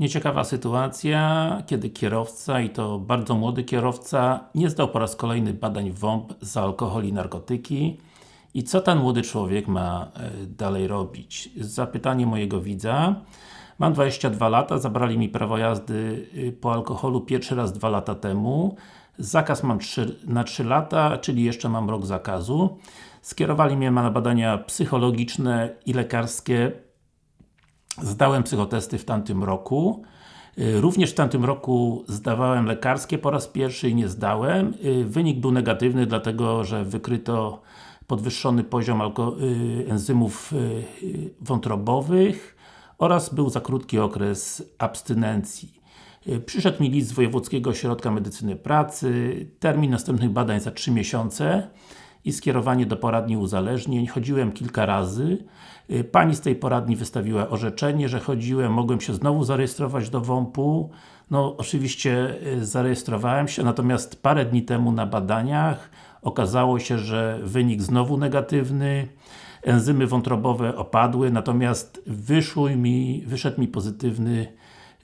Nieciekawa sytuacja, kiedy kierowca, i to bardzo młody kierowca, nie zdał po raz kolejny badań WOMP za alkohol i narkotyki. I co ten młody człowiek ma e, dalej robić? Zapytanie mojego widza. Mam 22 lata, zabrali mi prawo jazdy y, po alkoholu pierwszy raz dwa lata temu. Zakaz mam 3, na 3 lata, czyli jeszcze mam rok zakazu. Skierowali mnie na badania psychologiczne i lekarskie Zdałem psychotesty w tamtym roku. Y, również w tamtym roku zdawałem lekarskie po raz pierwszy i nie zdałem. Y, wynik był negatywny, dlatego że wykryto podwyższony poziom y, enzymów wątrobowych oraz był za krótki okres abstynencji. Przyszedł mi list z Wojewódzkiego Ośrodka Medycyny Pracy, termin następnych badań za 3 miesiące i skierowanie do poradni uzależnień. Chodziłem kilka razy. Y, pani z tej poradni wystawiła orzeczenie, że chodziłem, mogłem się znowu zarejestrować do WOMP-u. No, oczywiście y, zarejestrowałem się, natomiast parę dni temu na badaniach okazało się, że wynik znowu negatywny, enzymy wątrobowe opadły, natomiast wyszły mi, wyszedł mi pozytywny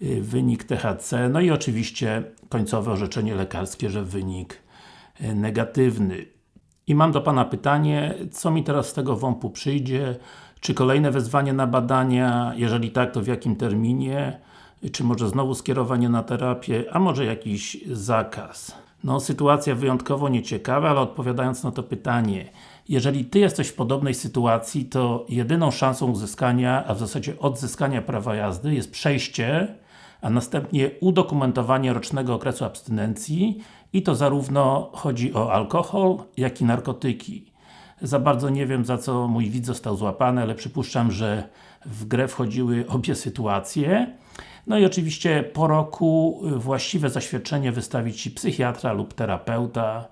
y, wynik THC, no i oczywiście końcowe orzeczenie lekarskie, że wynik negatywny. I mam do Pana pytanie, co mi teraz z tego WOMP-u przyjdzie? Czy kolejne wezwanie na badania? Jeżeli tak, to w jakim terminie? Czy może znowu skierowanie na terapię? A może jakiś zakaz? No, sytuacja wyjątkowo nieciekawa, ale odpowiadając na to pytanie jeżeli Ty jesteś w podobnej sytuacji, to jedyną szansą uzyskania, a w zasadzie odzyskania prawa jazdy jest przejście a następnie udokumentowanie rocznego okresu abstynencji i to zarówno chodzi o alkohol, jak i narkotyki. Za bardzo nie wiem, za co mój widz został złapany, ale przypuszczam, że w grę wchodziły obie sytuacje. No i oczywiście po roku właściwe zaświadczenie wystawi Ci psychiatra lub terapeuta.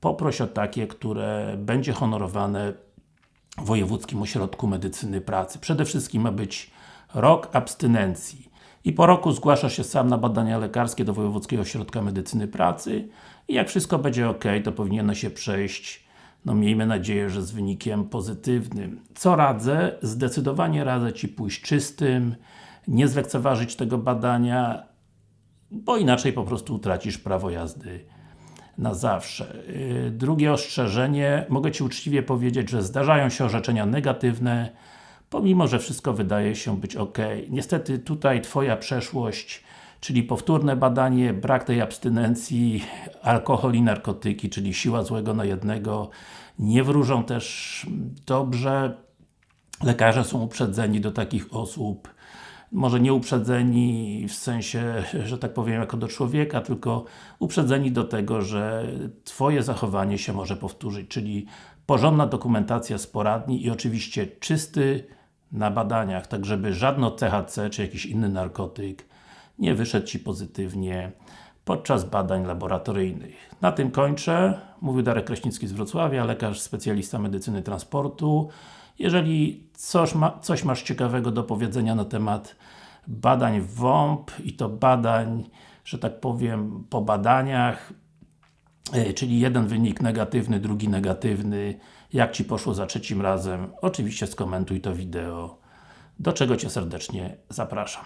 Poproś o takie, które będzie honorowane w Wojewódzkim Ośrodku Medycyny Pracy. Przede wszystkim ma być rok abstynencji i po roku zgłasza się sam na badania lekarskie do Wojewódzkiego Ośrodka Medycyny Pracy i jak wszystko będzie ok, to powinno się przejść no miejmy nadzieję, że z wynikiem pozytywnym. Co radzę? Zdecydowanie radzę Ci pójść czystym, nie zlekceważyć tego badania, bo inaczej po prostu utracisz prawo jazdy na zawsze. Yy, drugie ostrzeżenie, mogę Ci uczciwie powiedzieć, że zdarzają się orzeczenia negatywne, pomimo, że wszystko wydaje się być ok. Niestety tutaj Twoja przeszłość, czyli powtórne badanie, brak tej abstynencji, alkohol i narkotyki, czyli siła złego na jednego, nie wróżą też dobrze. Lekarze są uprzedzeni do takich osób, może nie uprzedzeni w sensie, że tak powiem, jako do człowieka, tylko uprzedzeni do tego, że Twoje zachowanie się może powtórzyć, czyli porządna dokumentacja z poradni i oczywiście czysty na badaniach, tak żeby żadno THC czy jakiś inny narkotyk nie wyszedł Ci pozytywnie podczas badań laboratoryjnych. Na tym kończę. Mówił Darek Kraśnicki z Wrocławia, lekarz specjalista medycyny transportu. Jeżeli coś, ma, coś masz ciekawego do powiedzenia na temat badań WOMP i to badań, że tak powiem, po badaniach, czyli jeden wynik negatywny, drugi negatywny. Jak Ci poszło za trzecim razem? Oczywiście skomentuj to wideo, do czego Cię serdecznie zapraszam.